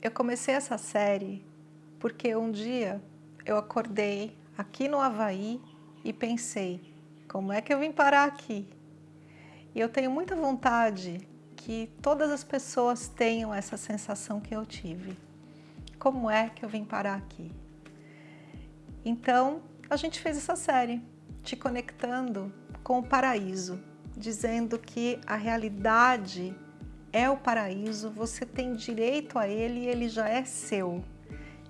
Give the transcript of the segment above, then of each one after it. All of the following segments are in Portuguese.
Eu comecei essa série porque um dia eu acordei aqui no Havaí e pensei, como é que eu vim parar aqui? E eu tenho muita vontade que todas as pessoas tenham essa sensação que eu tive. Como é que eu vim parar aqui? Então, a gente fez essa série, te conectando com o paraíso, dizendo que a realidade é o paraíso, você tem direito a ele e ele já é seu.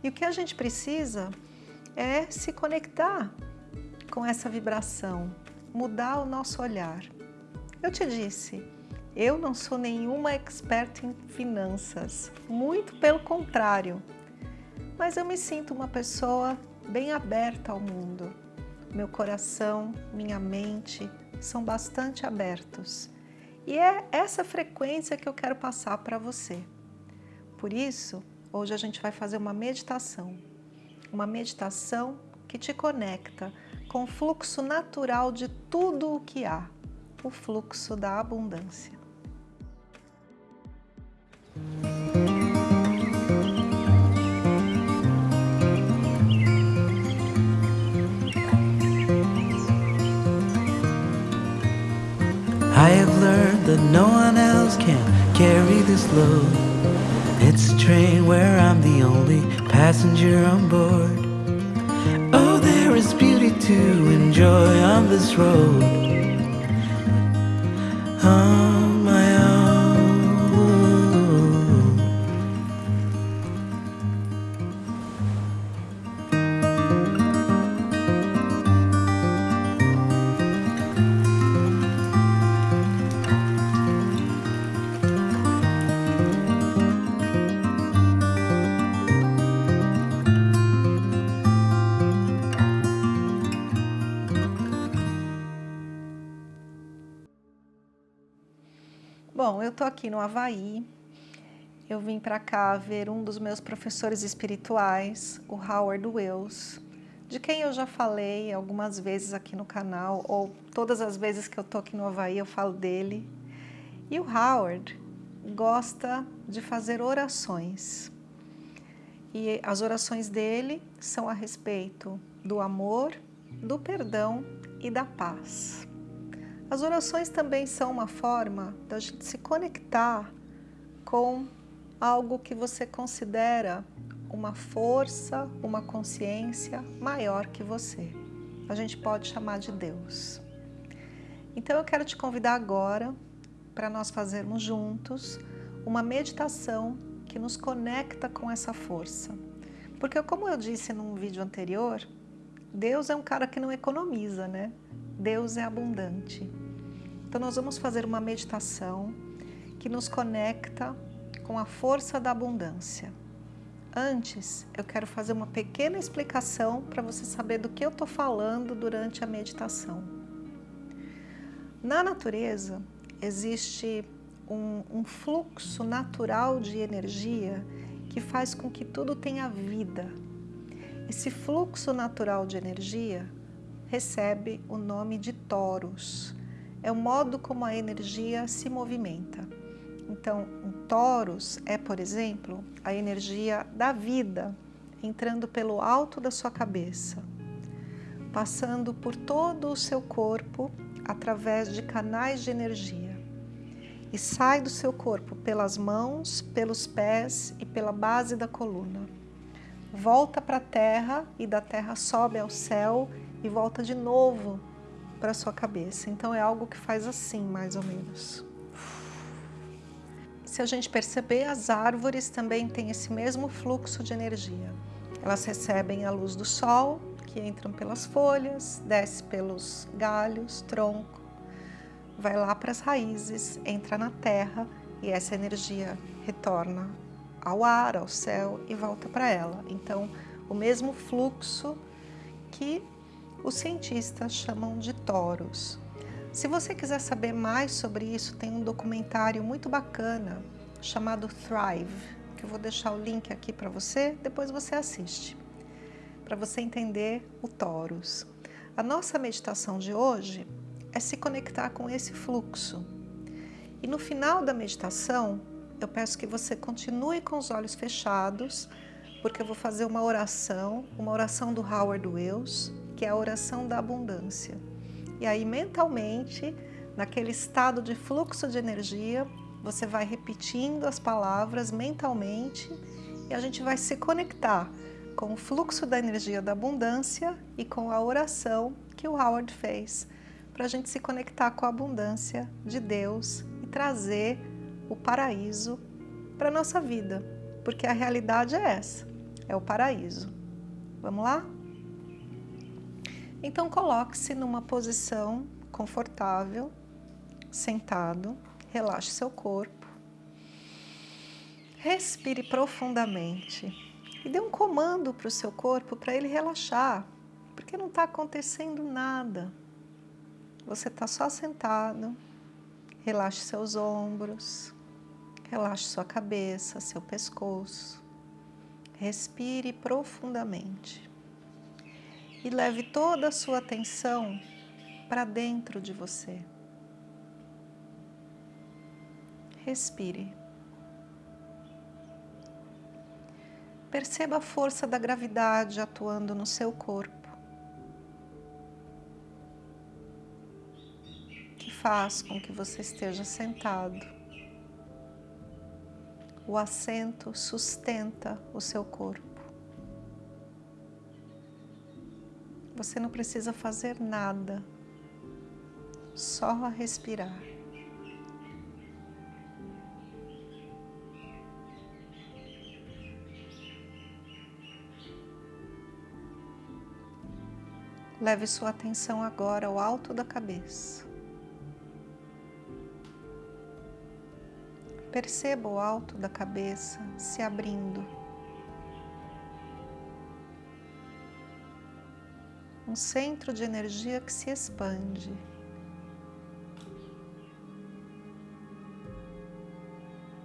E o que a gente precisa é se conectar com essa vibração, mudar o nosso olhar. Eu te disse, eu não sou nenhuma expert em finanças, muito pelo contrário, mas eu me sinto uma pessoa bem aberta ao mundo. Meu coração, minha mente são bastante abertos e é essa frequência que eu quero passar para você. Por isso, hoje a gente vai fazer uma meditação. Uma meditação que te conecta com o fluxo natural de tudo o que há. O fluxo da abundância. That no one else can carry this load. It's a train where I'm the only passenger on board. Oh, there is beauty to enjoy on this road. On Bom, eu tô aqui no Havaí. Eu vim para cá ver um dos meus professores espirituais, o Howard Wells, de quem eu já falei algumas vezes aqui no canal, ou todas as vezes que eu tô aqui no Havaí eu falo dele. E o Howard gosta de fazer orações. E as orações dele são a respeito do amor, do perdão e da paz. As orações também são uma forma da gente se conectar com algo que você considera uma força, uma consciência maior que você. A gente pode chamar de Deus. Então eu quero te convidar agora para nós fazermos juntos uma meditação que nos conecta com essa força. Porque como eu disse num vídeo anterior, Deus é um cara que não economiza, né? Deus é abundante. Então nós vamos fazer uma meditação que nos conecta com a força da abundância. Antes, eu quero fazer uma pequena explicação para você saber do que eu estou falando durante a meditação. Na natureza, existe um, um fluxo natural de energia que faz com que tudo tenha vida. Esse fluxo natural de energia recebe o nome de toros. É o modo como a energia se movimenta. Então, um toros é, por exemplo, a energia da vida entrando pelo alto da sua cabeça, passando por todo o seu corpo através de canais de energia e sai do seu corpo pelas mãos, pelos pés e pela base da coluna volta para a terra e da terra sobe ao céu e volta de novo para sua cabeça. Então é algo que faz assim, mais ou menos. Se a gente perceber, as árvores também têm esse mesmo fluxo de energia. Elas recebem a luz do sol, que entram pelas folhas, desce pelos galhos, tronco, vai lá para as raízes, entra na terra e essa energia retorna ao ar, ao céu e volta para ela. Então, o mesmo fluxo que os cientistas chamam de toros. Se você quiser saber mais sobre isso, tem um documentário muito bacana chamado Thrive, que eu vou deixar o link aqui para você, depois você assiste, para você entender o toros. A nossa meditação de hoje é se conectar com esse fluxo. E no final da meditação, eu peço que você continue com os olhos fechados, porque eu vou fazer uma oração, uma oração do Howard Wells, que é a oração da abundância. E aí, mentalmente, naquele estado de fluxo de energia, você vai repetindo as palavras mentalmente e a gente vai se conectar com o fluxo da energia da abundância e com a oração que o Howard fez, para a gente se conectar com a abundância de Deus e trazer o paraíso para a nossa vida, porque a realidade é essa, é o paraíso. Vamos lá? Então coloque-se numa posição confortável, sentado, relaxe seu corpo, respire profundamente e dê um comando para o seu corpo para ele relaxar, porque não está acontecendo nada. Você está só sentado, relaxe seus ombros, relaxe sua cabeça, seu pescoço, respire profundamente e leve toda a sua atenção para dentro de você. Respire. Perceba a força da gravidade atuando no seu corpo, que faz com que você esteja sentado. O assento sustenta o seu corpo. Você não precisa fazer nada, só respirar. Leve sua atenção agora ao alto da cabeça. Perceba o alto da cabeça se abrindo. um centro de energia que se expande.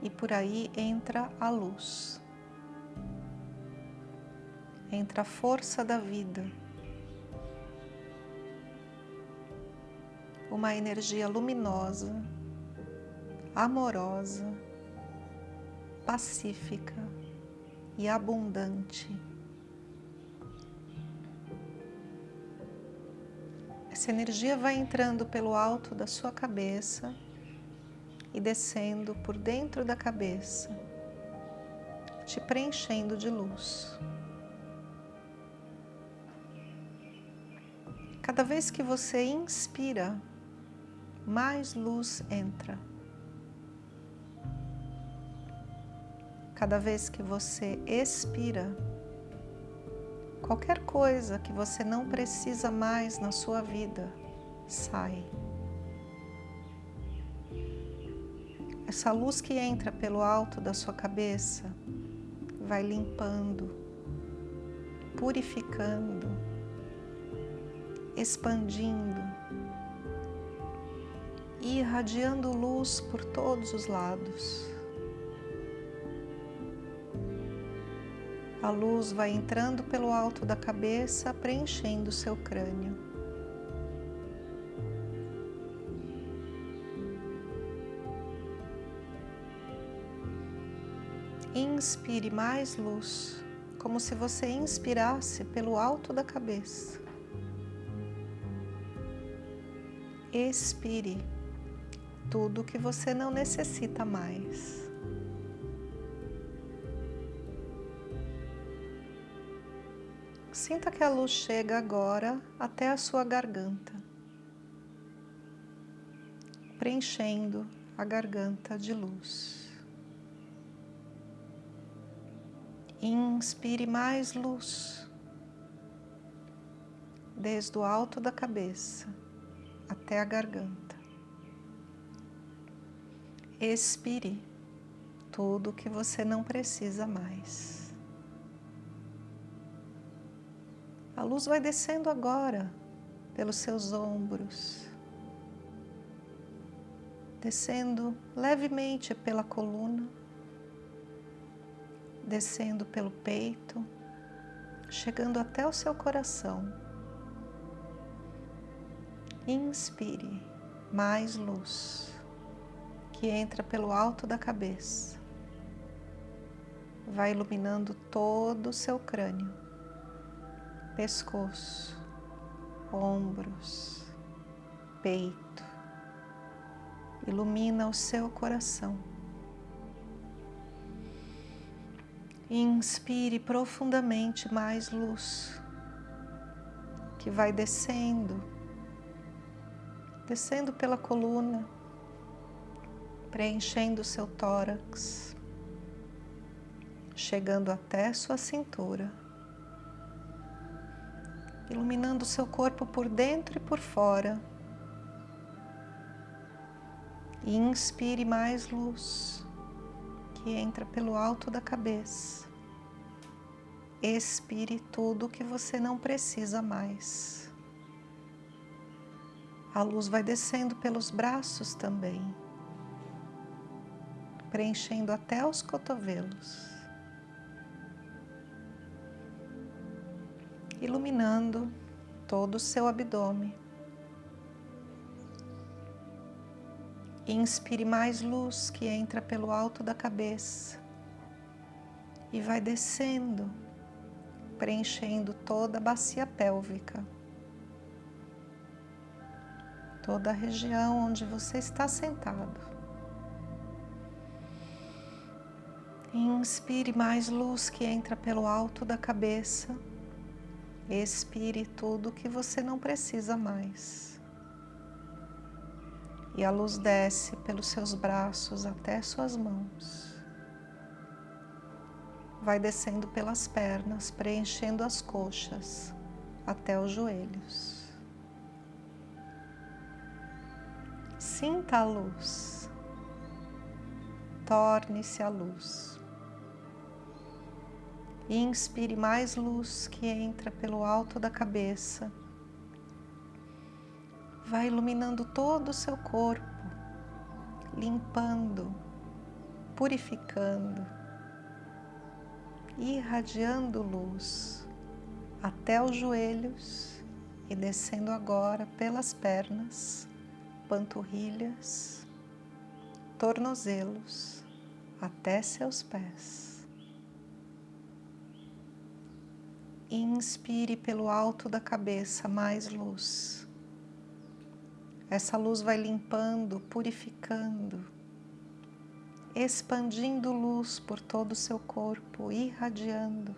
E por aí entra a luz, entra a força da vida, uma energia luminosa, amorosa, pacífica e abundante. Essa energia vai entrando pelo alto da sua cabeça e descendo por dentro da cabeça, te preenchendo de luz. Cada vez que você inspira, mais luz entra. Cada vez que você expira, Qualquer coisa que você não precisa mais na sua vida, sai. Essa luz que entra pelo alto da sua cabeça vai limpando, purificando, expandindo, irradiando luz por todos os lados. A luz vai entrando pelo alto da cabeça, preenchendo o seu crânio. Inspire mais luz, como se você inspirasse pelo alto da cabeça. Expire tudo que você não necessita mais. Sinta que a luz chega agora até a sua garganta, preenchendo a garganta de luz. Inspire mais luz, desde o alto da cabeça até a garganta. Expire tudo o que você não precisa mais. A luz vai descendo agora pelos seus ombros, descendo levemente pela coluna, descendo pelo peito, chegando até o seu coração. Inspire mais luz que entra pelo alto da cabeça, vai iluminando todo o seu crânio, pescoço, ombros, peito. Ilumina o seu coração. Inspire profundamente mais luz, que vai descendo, descendo pela coluna, preenchendo o seu tórax, chegando até sua cintura, iluminando o seu corpo por dentro e por fora. E inspire mais luz que entra pelo alto da cabeça. Expire tudo que você não precisa mais. A luz vai descendo pelos braços também, preenchendo até os cotovelos, iluminando todo o seu abdômen. Inspire mais luz que entra pelo alto da cabeça e vai descendo, preenchendo toda a bacia pélvica, toda a região onde você está sentado. Inspire mais luz que entra pelo alto da cabeça. Expire tudo que você não precisa mais e a luz desce pelos seus braços até suas mãos. Vai descendo pelas pernas, preenchendo as coxas até os joelhos. Sinta a luz. Torne-se a luz. Inspire mais luz que entra pelo alto da cabeça vai iluminando todo o seu corpo, limpando, purificando, irradiando luz até os joelhos e descendo agora pelas pernas, panturrilhas, tornozelos até seus pés. Inspire pelo alto da cabeça mais luz essa luz vai limpando, purificando, expandindo luz por todo o seu corpo, irradiando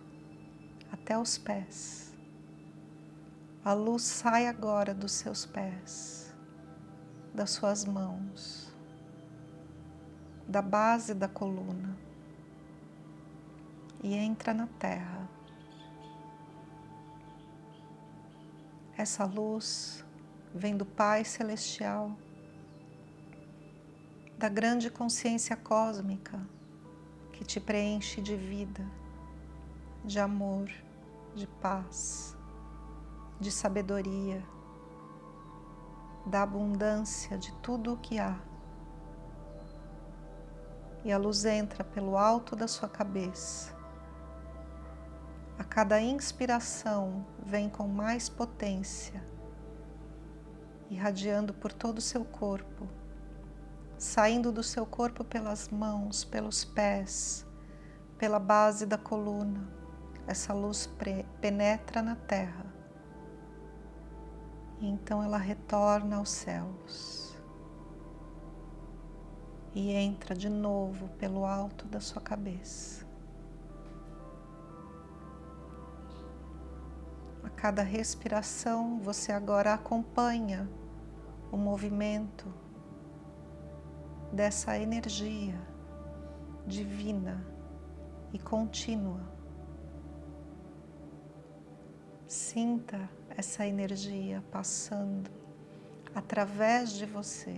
até os pés. A luz sai agora dos seus pés, das suas mãos, da base da coluna e entra na terra. Essa luz vem do Pai Celestial, da grande consciência cósmica que te preenche de vida, de amor, de paz, de sabedoria, da abundância de tudo o que há. E a luz entra pelo alto da sua cabeça. A cada inspiração vem com mais potência irradiando por todo o seu corpo, saindo do seu corpo pelas mãos, pelos pés, pela base da coluna. Essa luz penetra na terra e então ela retorna aos céus e entra de novo pelo alto da sua cabeça. Cada respiração, você agora acompanha o movimento dessa energia divina e contínua. Sinta essa energia passando através de você.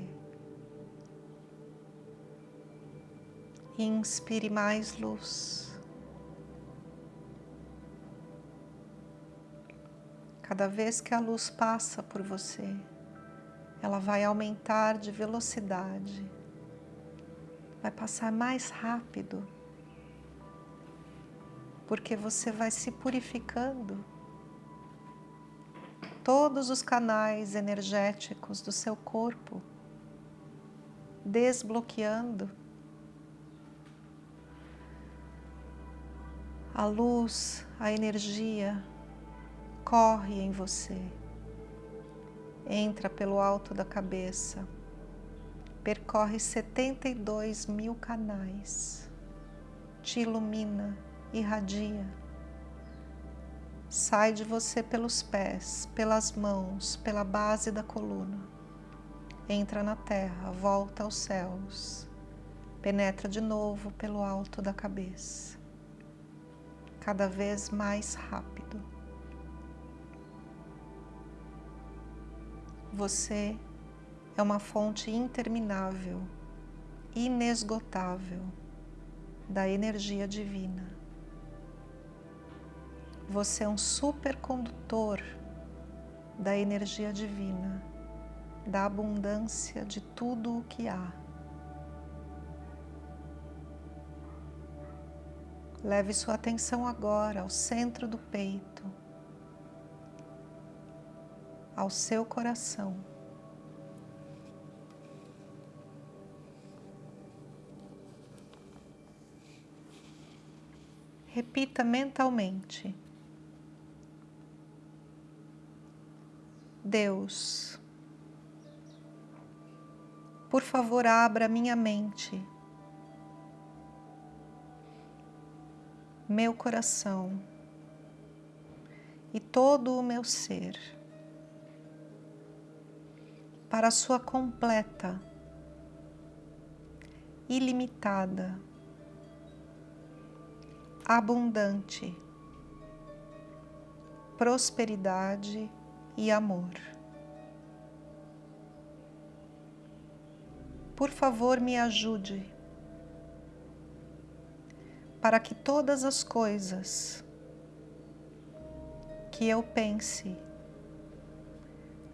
Inspire mais luz. Cada vez que a luz passa por você, ela vai aumentar de velocidade, vai passar mais rápido, porque você vai se purificando. Todos os canais energéticos do seu corpo, desbloqueando. A luz, a energia corre em você, entra pelo alto da cabeça, percorre 72 mil canais, te ilumina, irradia, sai de você pelos pés, pelas mãos, pela base da coluna, entra na terra, volta aos céus, penetra de novo pelo alto da cabeça, cada vez mais rápido. Você é uma fonte interminável, inesgotável da energia divina. Você é um supercondutor da energia divina, da abundância de tudo o que há. Leve sua atenção agora ao centro do peito, ao seu coração. Repita mentalmente. Deus, por favor, abra minha mente, meu coração e todo o meu ser para a sua completa, ilimitada, abundante prosperidade e amor. Por favor, me ajude para que todas as coisas que eu pense,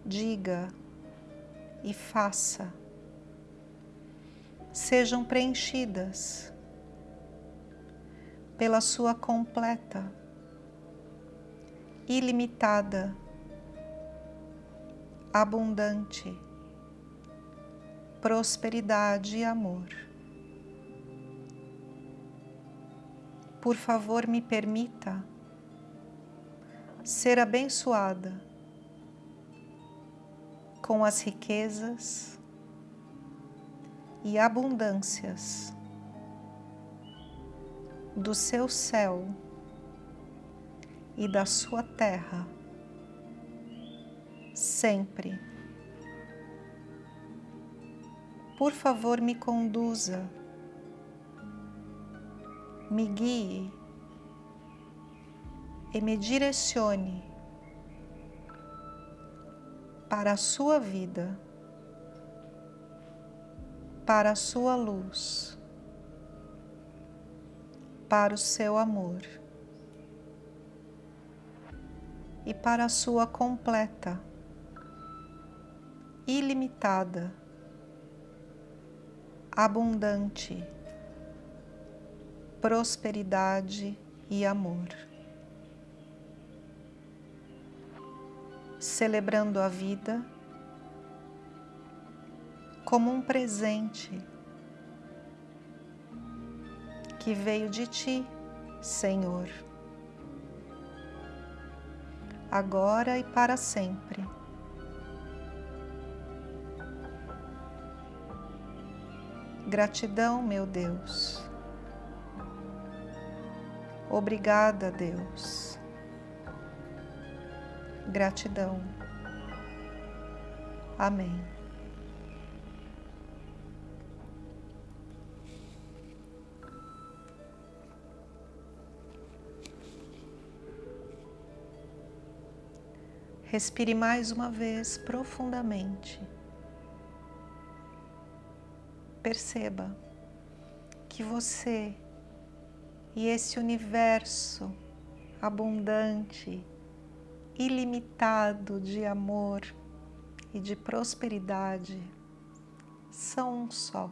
diga, e faça sejam preenchidas pela sua completa, ilimitada, abundante prosperidade e amor. Por favor, me permita ser abençoada com as riquezas e abundâncias do seu céu e da sua terra, sempre. Por favor, me conduza, me guie e me direcione para a sua vida, para a sua luz, para o seu amor e para a sua completa, ilimitada, abundante prosperidade e amor. Celebrando a vida como um presente que veio de ti, Senhor, agora e para sempre. Gratidão, meu Deus. Obrigada, Deus Gratidão. Amém. Respire mais uma vez profundamente. Perceba que você e esse universo abundante, ilimitado de amor e de prosperidade são um só.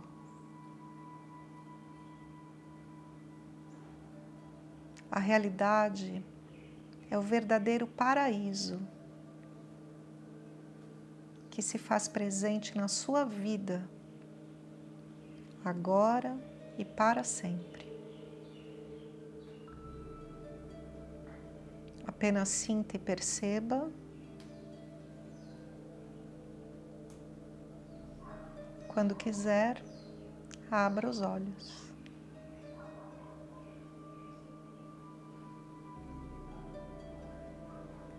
A realidade é o verdadeiro paraíso que se faz presente na sua vida, agora e para sempre. Apenas sinta e perceba. Quando quiser, abra os olhos.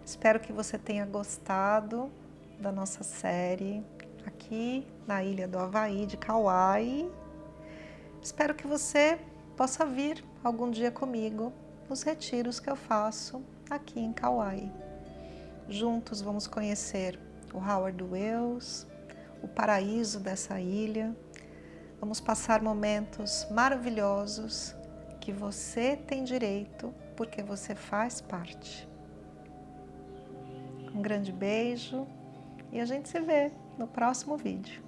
Espero que você tenha gostado da nossa série aqui na ilha do Havaí, de Kauai. Espero que você possa vir algum dia comigo nos retiros que eu faço aqui em Kauai. Juntos vamos conhecer o Howard Wells, o paraíso dessa ilha. Vamos passar momentos maravilhosos que você tem direito porque você faz parte. Um grande beijo e a gente se vê no próximo vídeo.